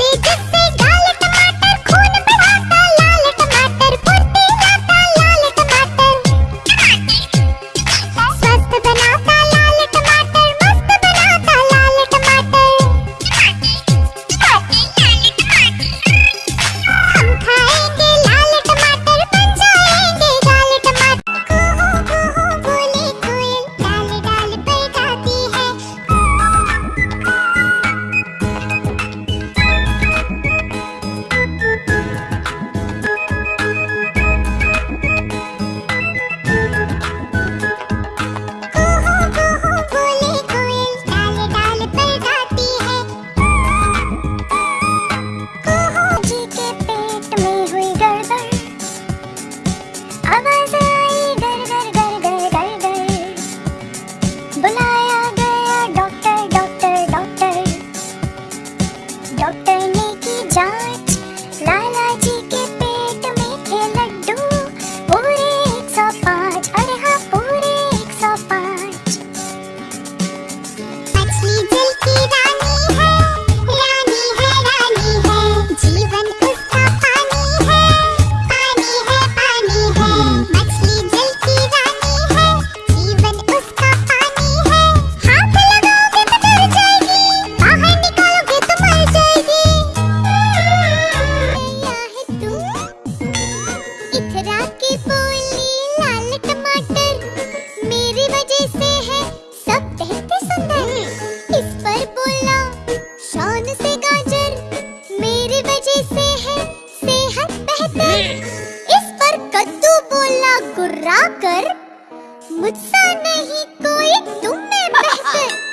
happy Mathura की बोली लाल टमाटर। मेरी वजह से है, सब देखते सुंदर। इस पर बोला, शान से गाजर। मेरी वजह से है, सेहत बेहतर। इस पर कद्दू बोला, गुर्रा कर। मुझसे नहीं कोई तुम में बेहतर।